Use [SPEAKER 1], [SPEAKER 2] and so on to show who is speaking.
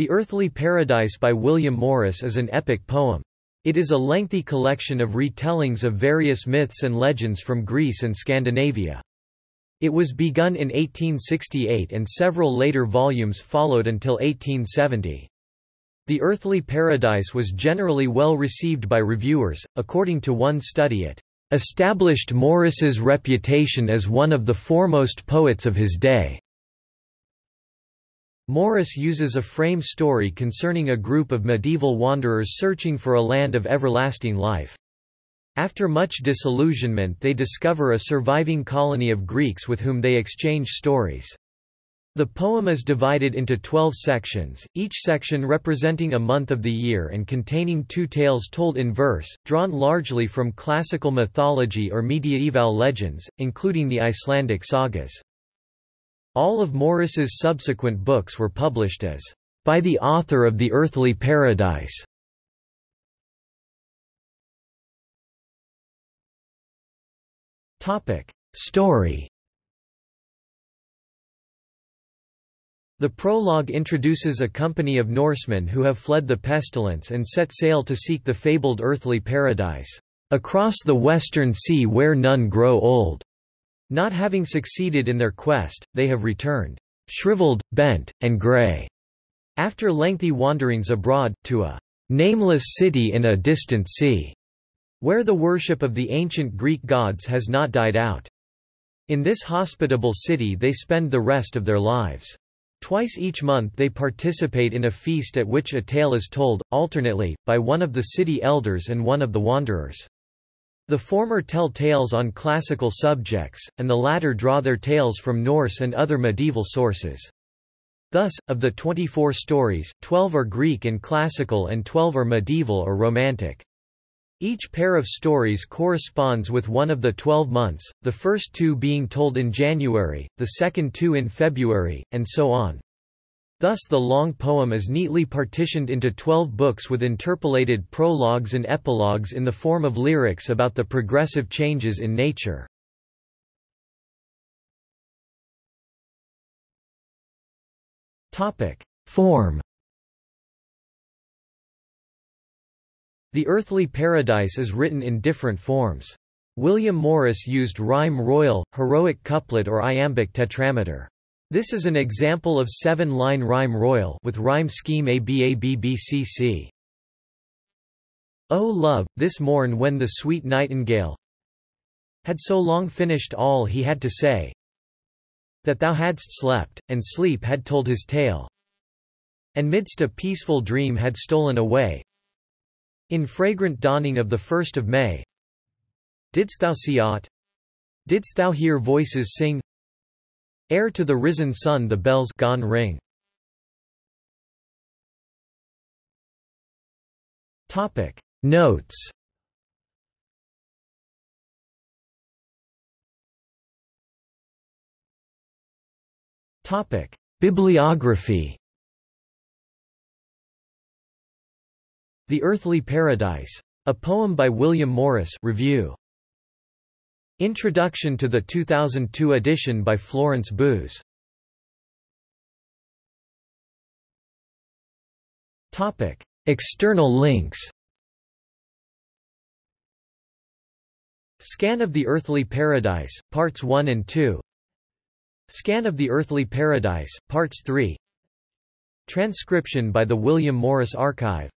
[SPEAKER 1] The Earthly Paradise by William Morris is an epic poem. It is a lengthy collection of retellings of various myths and legends from Greece and Scandinavia. It was begun in 1868 and several later volumes followed until 1870. The Earthly Paradise was generally well received by reviewers, according to one study it established Morris's reputation as one of the foremost poets of his day. Morris uses a frame story concerning a group of medieval wanderers searching for a land of everlasting life. After much disillusionment they discover a surviving colony of Greeks with whom they exchange stories. The poem is divided into twelve sections, each section representing a month of the year and containing two tales told in verse, drawn largely from classical mythology or mediaeval legends, including the Icelandic sagas. All of Morris's subsequent books were published as, "...by the author of The Earthly Paradise". Topic: Story The prologue introduces a company of Norsemen who have fled the pestilence and set sail to seek the fabled earthly paradise, across the western sea where none grow old. Not having succeeded in their quest, they have returned, shriveled, bent, and grey, after lengthy wanderings abroad, to a nameless city in a distant sea, where the worship of the ancient Greek gods has not died out. In this hospitable city they spend the rest of their lives. Twice each month they participate in a feast at which a tale is told, alternately, by one of the city elders and one of the wanderers. The former tell tales on classical subjects, and the latter draw their tales from Norse and other medieval sources. Thus, of the 24 stories, 12 are Greek and classical and 12 are medieval or romantic. Each pair of stories corresponds with one of the twelve months, the first two being told in January, the second two in February, and so on. Thus the long poem is neatly partitioned into twelve books with interpolated prologues and epilogues in the form of lyrics about the progressive changes in nature. Form The Earthly Paradise is written in different forms. William Morris used rhyme royal, heroic couplet or iambic tetrameter. This is an example of seven-line rhyme royal with rhyme scheme ABABBCC. O love, this morn when the sweet nightingale had so long finished all he had to say, that thou hadst slept, and sleep had told his tale, and midst a peaceful dream had stolen away, in fragrant dawning of the first of May Didst thou see aught? Didst thou hear voices sing? Ere to the risen sun the bells gone ring. Topic Notes Topic Bibliography The Earthly Paradise. A poem by William Morris review. Introduction to the 2002 edition by Florence Boos. Topic: External links. Scan of the Earthly Paradise, Parts 1 and 2 Scan of the Earthly Paradise, Parts 3 Transcription by the William Morris Archive